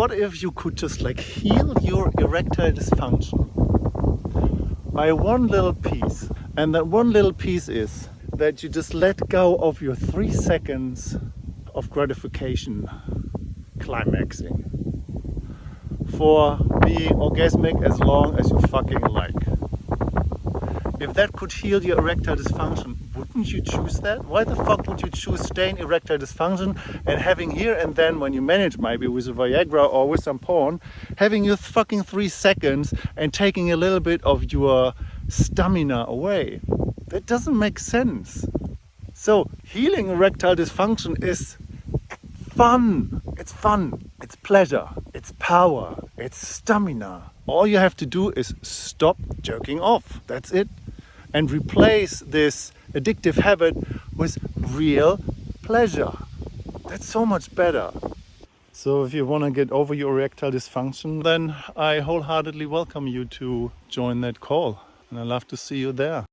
what if you could just like heal your erectile dysfunction by one little piece? And that one little piece is that you just let go of your three seconds of gratification climaxing for being orgasmic as long as you fucking like. If that could heal your erectile dysfunction, wouldn't you choose that? Why the fuck would you choose staying erectile dysfunction and having here and then when you manage maybe with a Viagra or with some porn, having your fucking three seconds and taking a little bit of your stamina away? That doesn't make sense. So healing erectile dysfunction is fun. It's fun. It's pleasure. It's power. It's stamina. All you have to do is stop jerking off. That's it and replace this addictive habit with real pleasure. That's so much better. So if you want to get over your erectile dysfunction, then I wholeheartedly welcome you to join that call. And I'd love to see you there.